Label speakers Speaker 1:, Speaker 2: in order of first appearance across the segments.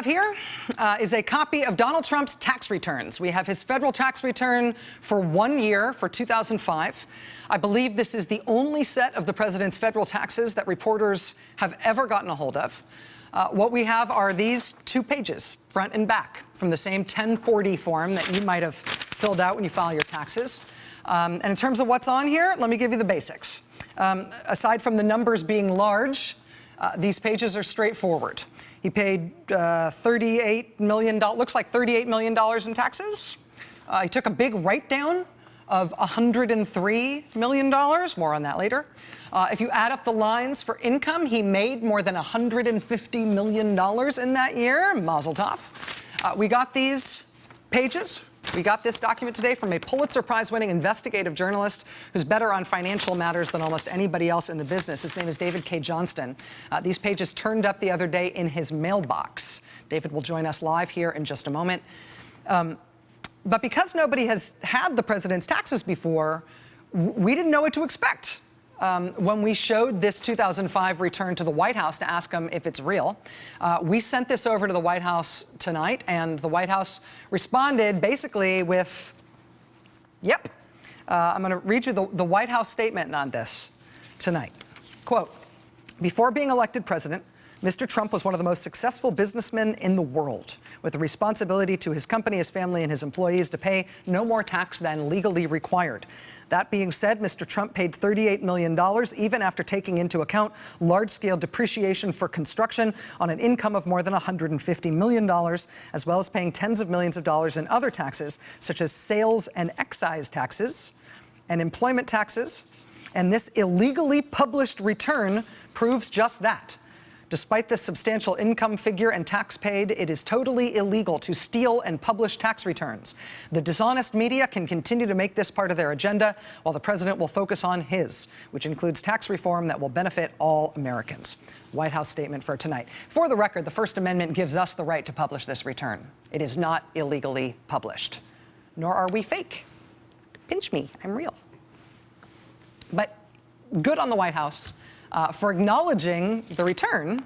Speaker 1: have here uh, is a copy of Donald Trump's tax returns. We have his federal tax return for one year for 2005. I believe this is the only set of the president's federal taxes that reporters have ever gotten a hold of. Uh, what we have are these two pages, front and back, from the same 1040 form that you might have filled out when you file your taxes. Um, and in terms of what's on here, let me give you the basics. Um, aside from the numbers being large, uh, these pages are straightforward. He paid uh, $38 million, looks like $38 million in taxes. Uh, he took a big write-down of $103 million, more on that later. Uh, if you add up the lines for income, he made more than $150 million in that year, mazel tov. Uh, we got these pages we got this document today from a Pulitzer Prize-winning investigative journalist who's better on financial matters than almost anybody else in the business. His name is David Cay Johnston. Uh, these pages turned up the other day in his mailbox. David will join us live here in just a moment. Um, but because nobody has had the president's taxes before, we didn't know what to expect um, when we showed this 2005 return to the White House to ask them if it's real. Uh, we sent this over to the White House tonight, and the White House responded basically with, yep. Uh, I'm going to read you the, the White House statement on this tonight. Quote, before being elected president, Mr. Trump was one of the most successful businessmen in the world, with a responsibility to his company, his family, and his employees to pay no more tax than legally required. That being said, Mr. Trump paid $38 million, even after taking into account large-scale depreciation for construction on an income of more than $150 million, as well as paying tens of millions of dollars in other taxes, such as sales and excise taxes and employment taxes. And this illegally published return proves just that. Despite this substantial income figure and tax paid, it is totally illegal to steal and publish tax returns. The dishonest media can continue to make this part of their agenda, while the president will focus on his, which includes tax reform that will benefit all Americans. White House statement for tonight. For the record, the First Amendment gives us the right to publish this return. It is not illegally published, nor are we fake. Pinch me, I'm real. But good on the White House uh, for acknowledging the return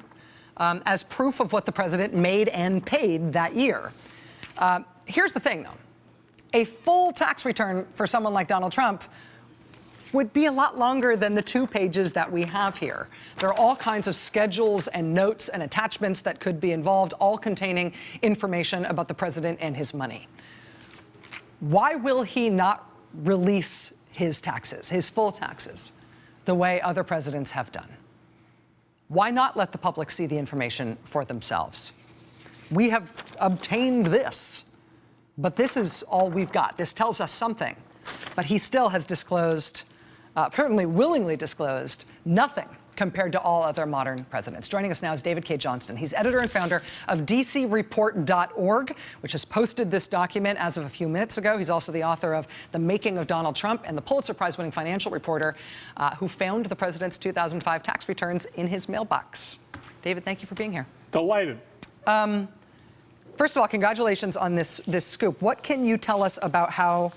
Speaker 1: um, as proof of what the president made and paid that year. Uh, here's the thing, though. A full tax return for someone like Donald Trump would be a lot longer than the two pages that we have here. There are all kinds of schedules and notes and attachments that could be involved, all containing information about the president and his money. Why will he not release his taxes, his full taxes? The way other presidents have done. Why not let the public see the information for themselves? We have obtained this, but this is all we've got. This tells us something, but he still has disclosed, uh, certainly willingly disclosed, nothing compared to all other modern presidents. Joining us now is David Cay Johnston. He's editor and founder of DCReport.org, which has posted this document as of a few minutes ago. He's also the author of The Making of Donald Trump and the Pulitzer Prize-winning financial reporter uh, who found the president's 2005 tax returns in his mailbox. David, thank you for being here.
Speaker 2: Delighted. Um,
Speaker 1: first of all, congratulations on this, this scoop. What can you tell us about how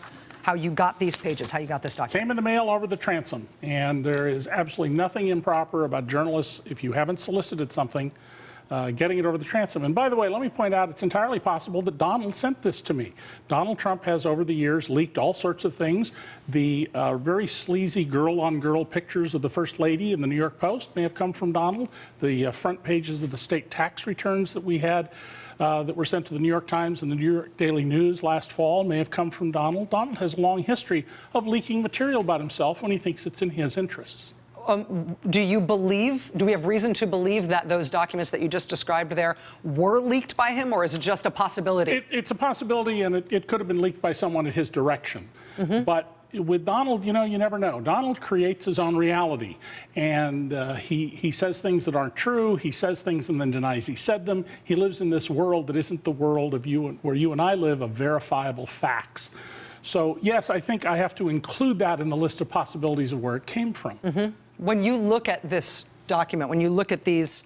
Speaker 1: how you got these pages, how you got this document.
Speaker 2: Came in the mail over the transom, and there is absolutely nothing improper about journalists, if you haven't solicited something, uh, getting it over the transom. And by the way, let me point out, it's entirely possible that Donald sent this to me. Donald Trump has, over the years, leaked all sorts of things. The uh, very sleazy girl-on-girl -girl pictures of the First Lady in the New York Post may have come from Donald. The uh, front pages of the state tax returns that we had uh, that were sent to the New York Times and the New York Daily News last fall may have come from Donald. Donald has a long history of leaking material about himself when he thinks it's in his interests.
Speaker 1: Um, do you believe, do we have reason to believe that those documents that you just described there were leaked by him, or is it just a possibility?
Speaker 2: It, it's a possibility, and it, it, could have been leaked by someone at his direction. Mm -hmm. But with Donald, you know, you never know. Donald creates his own reality, and uh, he, he says things that aren't true. He says things and then denies he said them. He lives in this world that isn't the world of you, where you and I live, of verifiable facts. So yes, I think I have to include that in the list of possibilities of where it came from.
Speaker 1: Mm -hmm. When you look at this document, when you look at these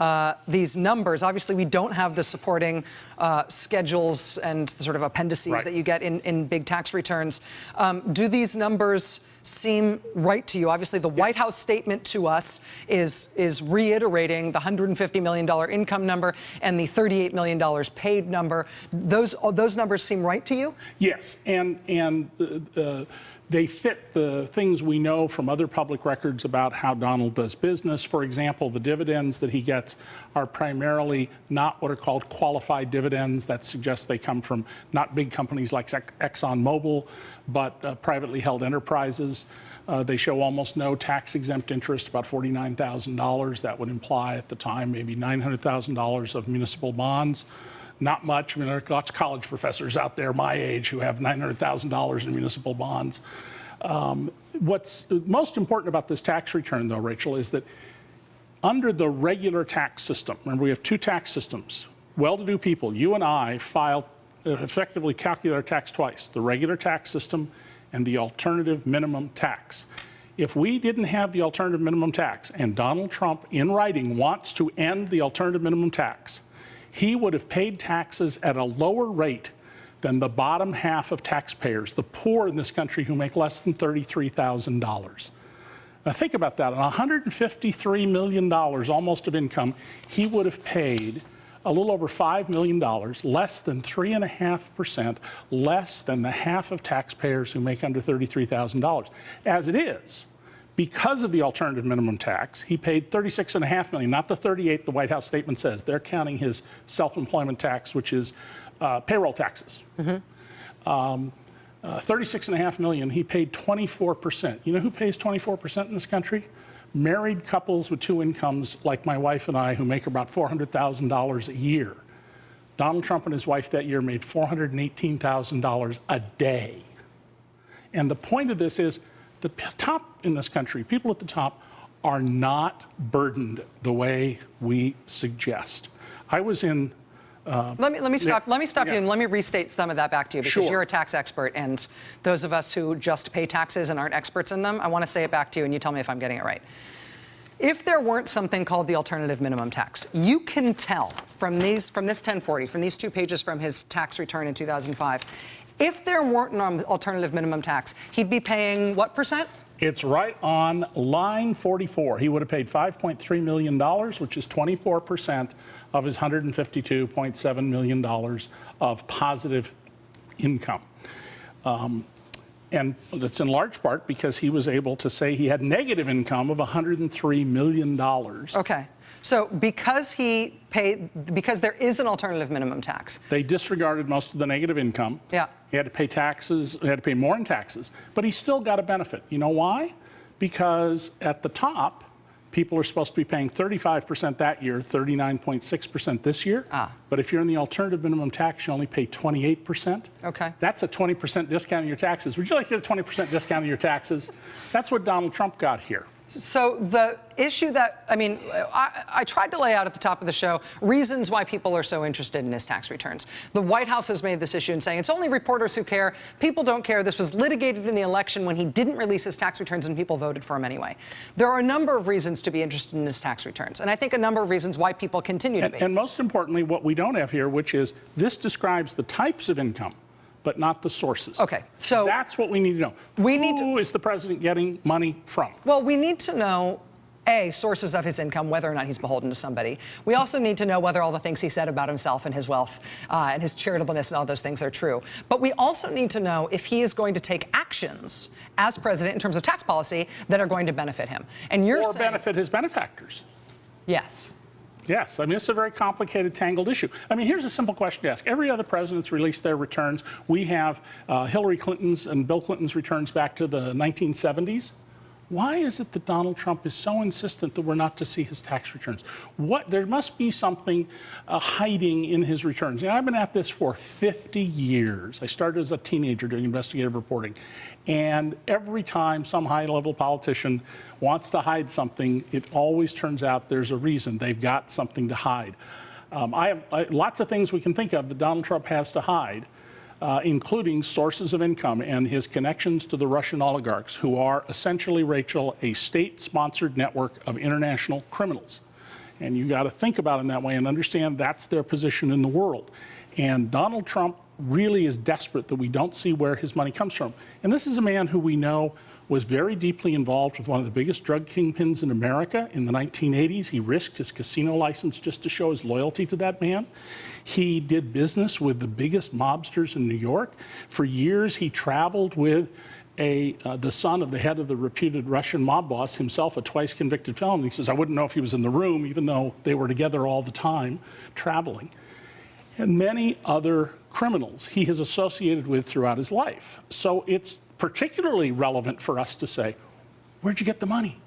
Speaker 1: uh, these numbers. Obviously, we don't have the supporting uh, schedules and the sort of appendices right. that you get in, in big tax returns. Um, do these numbers seem right to you? Obviously, the White House statement to us is is reiterating the 150 million dollar income number and the 38 million dollars paid number. Those those numbers seem right to you?
Speaker 2: Yes, and and uh, uh, they fit the things we know from other public records about how Donald does business. For example, the dividends that he gets are primarily not what are called qualified dividends. That suggests they come from not big companies like ExxonMobil, but uh, privately held enterprises. Uh, they show almost no tax exempt interest, about $49,000. That would imply at the time maybe $900,000 of municipal bonds not much. I mean, there are lots of college professors out there my age who have $900,000 in municipal bonds. Um, what's most important about this tax return, though, Rachel, is that under the regular tax system, remember we have two tax systems. Well-to-do people, you and I, file effectively calculate our tax twice: the regular tax system and the alternative minimum tax. If we didn't have the alternative minimum tax, and Donald Trump, in writing, wants to end the alternative minimum tax, he would have paid taxes at a lower rate than the bottom half of taxpayers, the poor in this country who make less than $33,000. Now think about that. On $153 million almost of income, he would have paid a little over $5 million, less than 3.5%, less than the half of taxpayers who make under $33,000. As it is, because of the alternative minimum tax, he paid 36.5 million, not the 38 the White House statement says. They're counting his self-employment tax, which is uh, payroll taxes. Mm-hmm. Um, uh, 36.5 million, he paid 24%. You know who pays 24% in this country? Married couples with two incomes, like my wife and I, who make about $400,000 a year. Donald Trump and his wife that year made $418,000 a day. And the point of this is the top in this country, people at the top, are not burdened the way we suggest. I was in.
Speaker 1: Uh, let me let me stop. Yeah, let me stop yeah. you and let me restate some of that back to you because
Speaker 2: sure.
Speaker 1: you're a tax expert, and those of us who just pay taxes and aren't experts in them, I want to say it back to you, and you tell me if I'm getting it right. If there weren't something called the alternative minimum tax, you can tell from these from this 1040, from these two pages from his tax return in 2005, if there weren't an alternative minimum tax, he'd be paying what percent?
Speaker 2: It's right on line 44. He would have paid $5.3 million, which is 24% of his $152.7 million of positive income. Um, and that's in large part because he was able to say he had negative income of $103 million.
Speaker 1: Okay. So because he paid, because there is an alternative minimum tax.
Speaker 2: They disregarded most of the negative income.
Speaker 1: Yeah.
Speaker 2: He had to pay taxes, he had to pay more in taxes, but he still got a benefit. You know why? Because at the top, people are supposed to be paying 35% that year, 39.6% this year.
Speaker 1: Ah.
Speaker 2: But if you're in the alternative minimum tax, you only pay 28%.
Speaker 1: Okay.
Speaker 2: That's a 20% discount on your taxes. Would you like to get a 20% discount on your taxes? That's what Donald Trump got here.
Speaker 1: So the issue that, I mean, I, I, tried to lay out at the top of the show reasons why people are so interested in his tax returns. The White House has made this issue and saying it's only reporters who care. People don't care. This was litigated in the election when he didn't release his tax returns and people voted for him anyway. There are a number of reasons to be interested in his tax returns. And I think a number of reasons why people continue to be.
Speaker 2: And most importantly, what we don't have here, which is this describes the types of income but not the sources.
Speaker 1: Okay, so
Speaker 2: that's what we need to know.
Speaker 1: We
Speaker 2: Who
Speaker 1: need
Speaker 2: to, is the president getting money from?
Speaker 1: Well, we need to know. A, sources of his income, whether or not he's beholden to somebody. We also need to know whether all the things he said about himself and his wealth uh, and his charitableness and all those things are true. But we also need to know if he is going to take actions as president in terms of tax policy that are going to benefit him. And you're
Speaker 2: or
Speaker 1: saying,
Speaker 2: benefit his benefactors.
Speaker 1: Yes.
Speaker 2: Yes, I mean, it's a very complicated, tangled issue. I mean, here's a simple question to ask. Every other president's released their returns. We have uh, Hillary Clinton's and Bill Clinton's returns back to the 1970s. Why is it that Donald Trump is so insistent that we're not to see his tax returns? What there must be something uh, hiding in his returns. You know, I've been at this for 50 years. I started as a teenager doing investigative reporting, and every time some high-level politician wants to hide something, it always turns out there's a reason. They've got something to hide. Um, I have I, lots of things we can think of that Donald Trump has to hide uh, including sources of income and his connections to the Russian oligarchs, who are essentially, Rachel, a state sponsored network of international criminals. And you got to think about it in that way and understand that's their position in the world. And Donald Trump really is desperate that we don't see where his money comes from. And this is a man who we know was very deeply involved with one of the biggest drug kingpins in America in the 1980s. He risked his casino license just to show his loyalty to that man. He did business with the biggest mobsters in New York. For years, he traveled with a, uh, the son of the head of the reputed Russian mob boss, himself a twice convicted felon. He says, I wouldn't know if he was in the room, even though they were together all the time traveling. And many other criminals he has associated with throughout his life. So it's particularly relevant for us to say, where'd you get the money?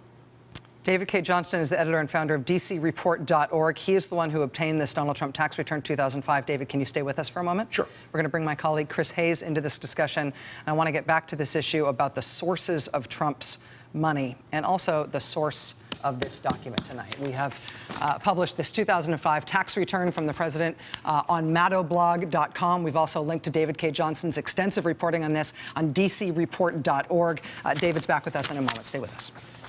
Speaker 1: David Cay Johnston is the editor and founder of DCReport.org. He is the one who obtained this Donald Trump tax return 2005. David, can you stay with us for a moment?
Speaker 2: Sure.
Speaker 1: We're going to bring my colleague Chris Hayes into this discussion. And I want to get back to this issue about the sources of Trump's money and also the source of this document tonight. We have uh, published this 2005 tax return from the president uh, on maddowblog.com. We've also linked to David Cay Johnston's extensive reporting on this on dcreport.org. Uh, David's back with us in a moment. Stay with us.